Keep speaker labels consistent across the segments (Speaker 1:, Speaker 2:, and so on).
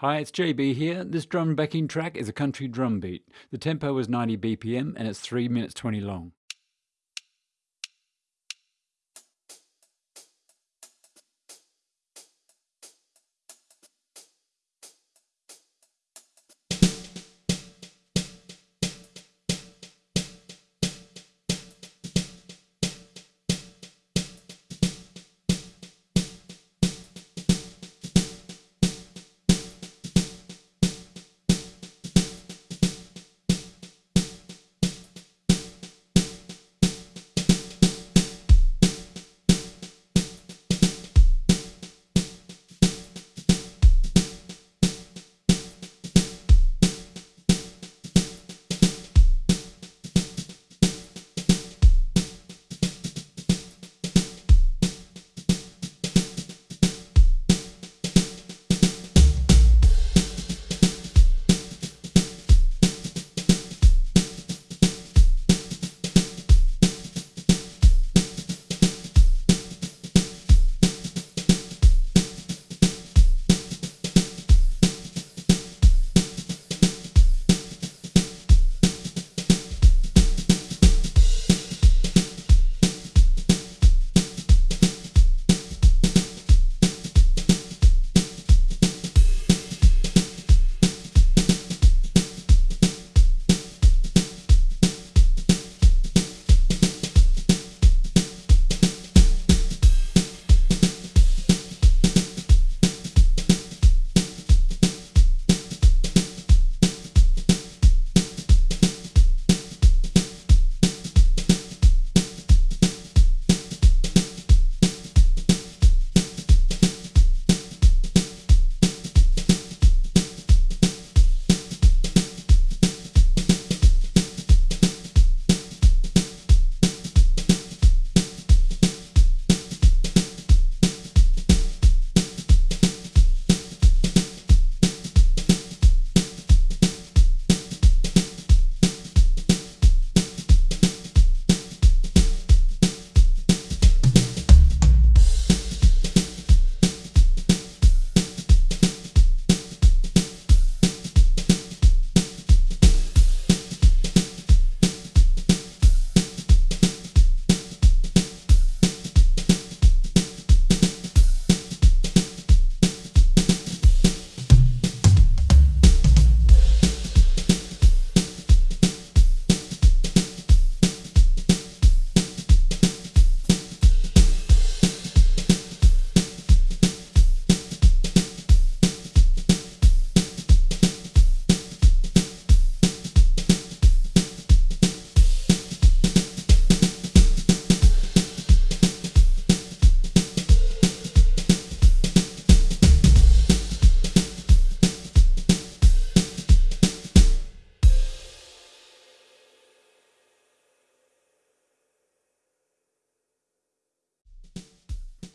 Speaker 1: Hi, it's JB here. This drum backing track is a country drum beat. The tempo is 90 BPM and it's 3 minutes 20 long.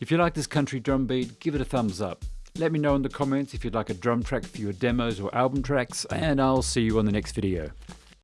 Speaker 1: If you like this country drum beat, give it a thumbs up. Let me know in the comments if you'd like a drum track for your demos or album tracks, and I'll see you on the next video.